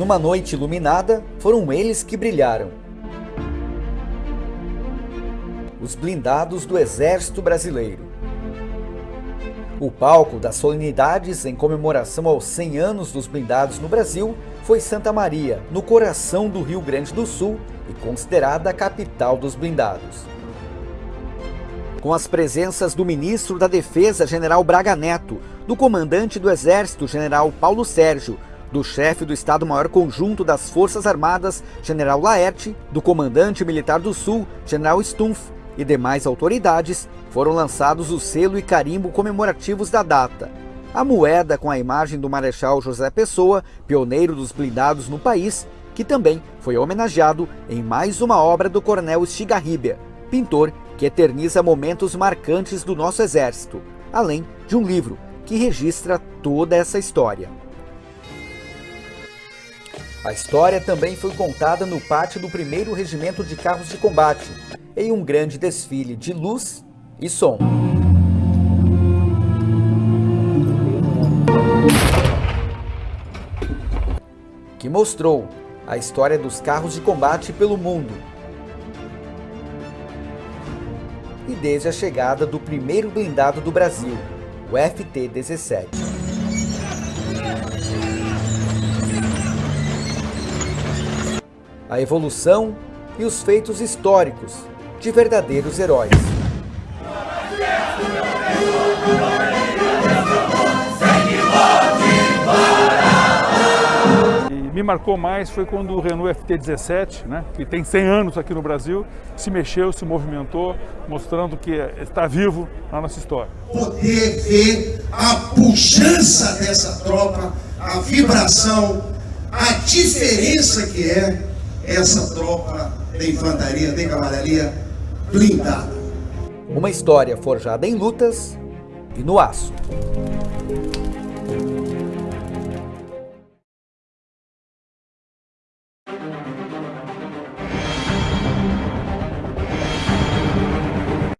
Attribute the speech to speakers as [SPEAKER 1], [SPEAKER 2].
[SPEAKER 1] Numa noite iluminada, foram eles que brilharam. Os blindados do Exército Brasileiro. O palco das solenidades em comemoração aos 100 anos dos blindados no Brasil foi Santa Maria, no coração do Rio Grande do Sul e considerada a capital dos blindados. Com as presenças do ministro da Defesa, General Braga Neto, do comandante do Exército, General Paulo Sérgio, do chefe do Estado-Maior Conjunto das Forças Armadas, General Laerte, do comandante militar do Sul, General Stumpf, e demais autoridades, foram lançados o selo e carimbo comemorativos da data. A moeda com a imagem do Marechal José Pessoa, pioneiro dos blindados no país, que também foi homenageado em mais uma obra do Coronel Stigarribia, pintor que eterniza momentos marcantes do nosso exército, além de um livro que registra toda essa história. A história também foi contada no pátio do 1 Regimento de Carros de Combate, em um grande desfile de luz e som. Que mostrou a história dos carros de combate pelo mundo. E desde a chegada do primeiro blindado do Brasil, o FT-17. A evolução e os feitos históricos de verdadeiros heróis.
[SPEAKER 2] me marcou mais foi quando o Renault FT17, né, que tem 100 anos aqui no Brasil, se mexeu, se movimentou, mostrando que está vivo na nossa história.
[SPEAKER 3] Poder ver a pujança dessa tropa, a vibração, a diferença que é essa tropa da infantaria, da cavalaria blindada.
[SPEAKER 1] Uma história forjada em lutas e no aço.